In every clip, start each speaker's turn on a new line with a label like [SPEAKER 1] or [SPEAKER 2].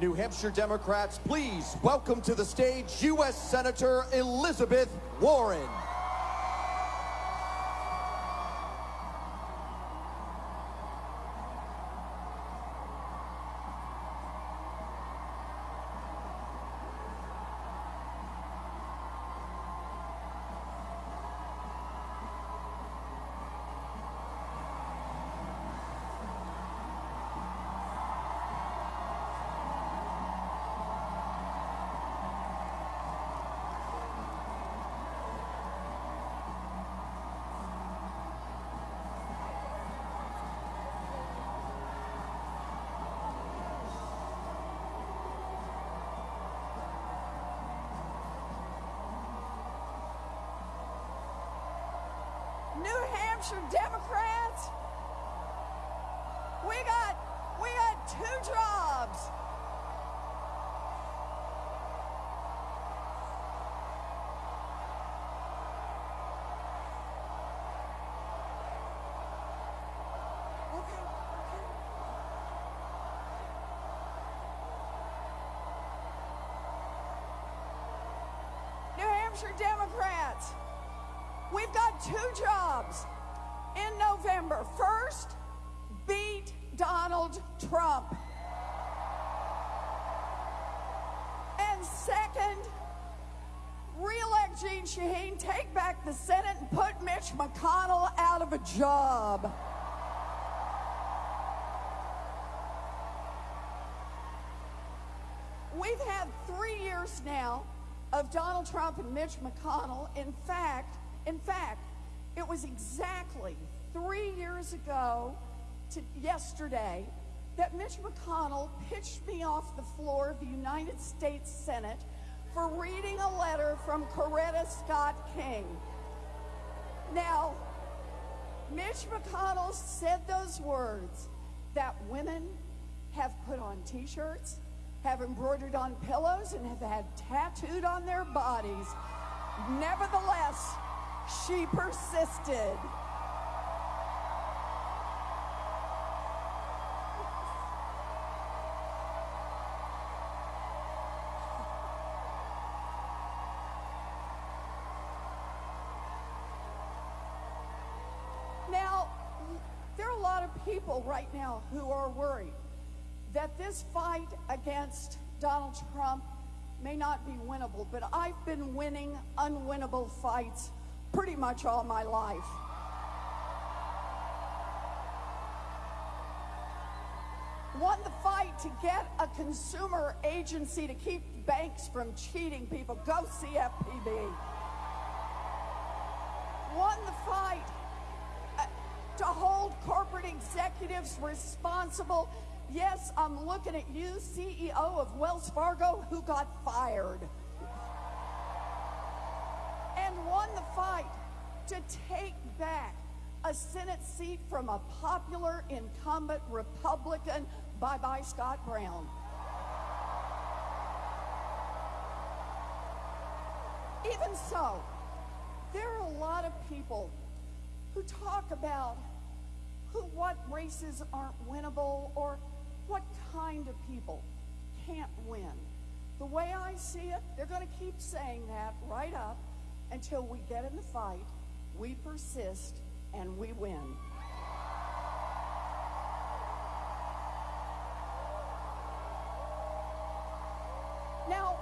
[SPEAKER 1] New Hampshire Democrats, please welcome to the stage U.S. Senator Elizabeth Warren.
[SPEAKER 2] New Hampshire Democrats, we got we got two jobs. New Hampshire Democrats, we've got two jobs in November. First, beat Donald Trump. And second, re-elect Jeanne Shaheen, take back the Senate and put Mitch McConnell out of a job. We've had three years now of Donald Trump and Mitch McConnell. In fact, in fact, it was exactly three years ago to yesterday that Mitch McConnell pitched me off the floor of the United States Senate for reading a letter from Coretta Scott King. Now, Mitch McConnell said those words that women have put on t-shirts, have embroidered on pillows, and have had tattooed on their bodies. Nevertheless, she persisted. Now, there are a lot of people right now who are worried that this fight against Donald Trump may not be winnable, but I've been winning unwinnable fights pretty much all my life. Won the fight to get a consumer agency to keep banks from cheating people. Go CFPB. Won the fight uh, to hold corporate executives responsible. Yes, I'm looking at you, CEO of Wells Fargo, who got fired. And won the fight to take back a Senate seat from a popular incumbent Republican, bye bye Scott Brown. Even so, there are a lot of people who talk about who what races aren't winnable or what kind of people can't win. The way I see it, they're going to keep saying that right up until we get in the fight, we persist, and we win. Now,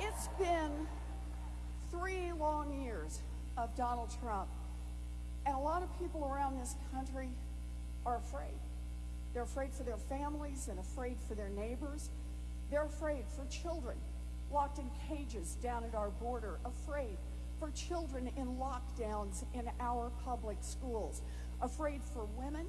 [SPEAKER 2] it's been three long years of Donald Trump, and a lot of people around this country are afraid. They're afraid for their families and afraid for their neighbors. They're afraid for children locked in cages down at our border, afraid for children in lockdowns in our public schools, afraid for women,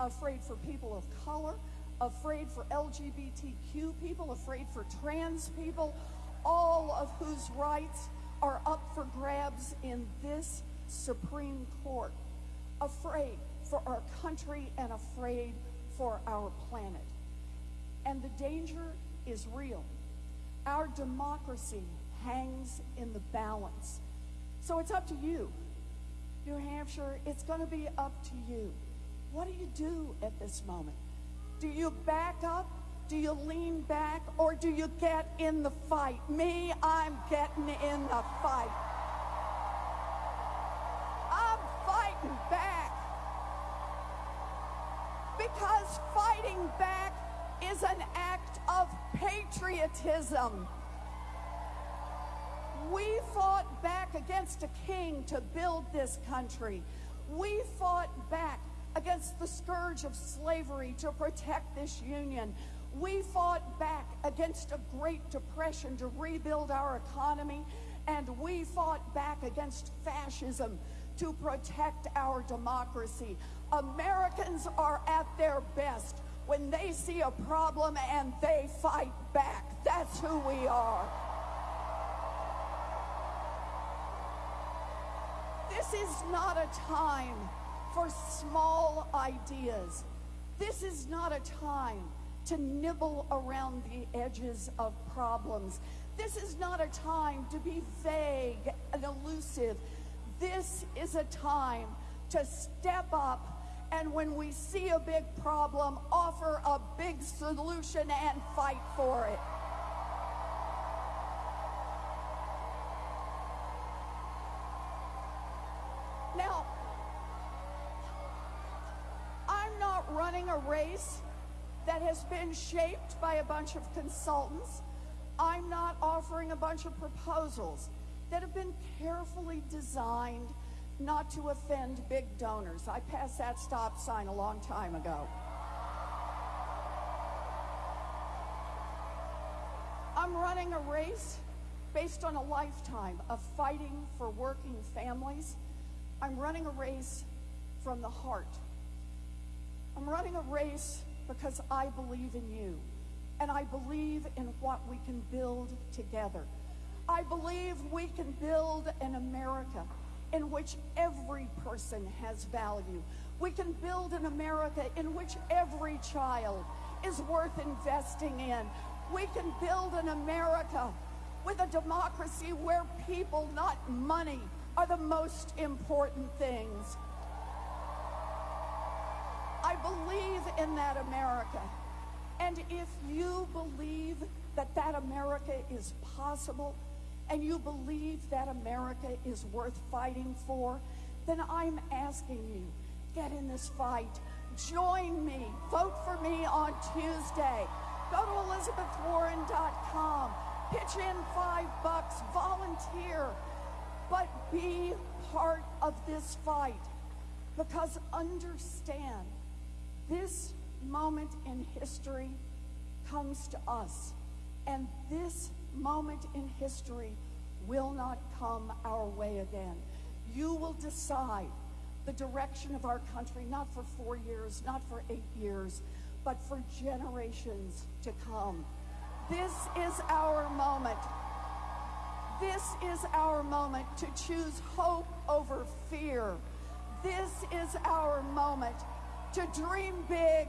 [SPEAKER 2] afraid for people of color, afraid for LGBTQ people, afraid for trans people, all of whose rights are up for grabs in this Supreme Court, afraid for our country and afraid for our planet. And the danger is real. Our democracy hangs in the balance. So it's up to you. New Hampshire, it's going to be up to you. What do you do at this moment? Do you back up Do you lean back or do you get in the fight? Me, I'm getting in the fight. I'm fighting back. Because fighting back is an act of patriotism. We fought back against a king to build this country. We fought back against the scourge of slavery to protect this union. We fought back against a Great Depression to rebuild our economy. And we fought back against fascism to protect our democracy. Americans are at their best when they see a problem and they fight back. That's who we are. This is not a time for small ideas. This is not a time to nibble around the edges of problems. This is not a time to be vague and elusive. This is a time to step up and when we see a big problem, offer a big solution and fight for it. Now, I'm not running a race that has been shaped by a bunch of consultants. I'm not offering a bunch of proposals that have been carefully designed not to offend big donors. I passed that stop sign a long time ago. I'm running a race based on a lifetime of fighting for working families. I'm running a race from the heart. I'm running a race because I believe in you and I believe in what we can build together. I believe we can build an America in which every person has value. We can build an America in which every child is worth investing in. We can build an America with a democracy where people, not money, are the most important things. I believe in that America. And if you believe that that America is possible, and you believe that America is worth fighting for, then I'm asking you, get in this fight. Join me. Vote for me on Tuesday. Go to elizabethwarren.com. Pitch in five bucks. Volunteer. But be part of this fight. Because understand, this moment in history comes to us. And this moment in history will not come our way again. You will decide the direction of our country, not for four years, not for eight years, but for generations to come. This is our moment. This is our moment to choose hope over fear. This is our moment to dream big